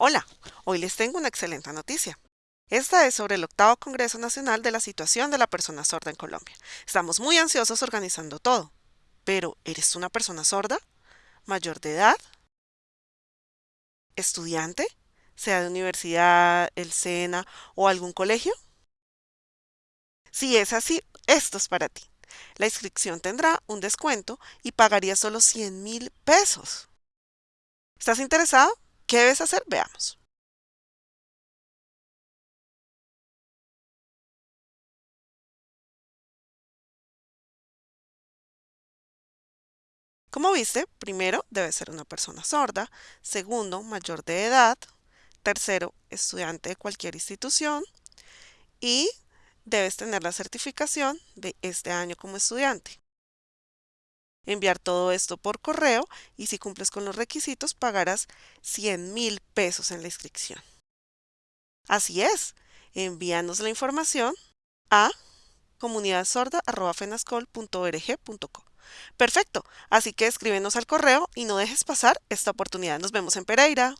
Hola, hoy les tengo una excelente noticia. Esta es sobre el octavo Congreso Nacional de la Situación de la Persona Sorda en Colombia. Estamos muy ansiosos organizando todo. Pero, ¿eres una persona sorda? ¿Mayor de edad? ¿Estudiante? ¿Sea de universidad, el SENA o algún colegio? Si es así, esto es para ti. La inscripción tendrá un descuento y pagarías solo 100 mil pesos. ¿Estás interesado? ¿Qué debes hacer? Veamos. Como viste, primero debe ser una persona sorda, segundo, mayor de edad, tercero, estudiante de cualquier institución y debes tener la certificación de este año como estudiante. Enviar todo esto por correo y si cumples con los requisitos pagarás 100 mil pesos en la inscripción. Así es, envíanos la información a comunidadsorda.fenascol.org.co. Perfecto, así que escríbenos al correo y no dejes pasar esta oportunidad. Nos vemos en Pereira.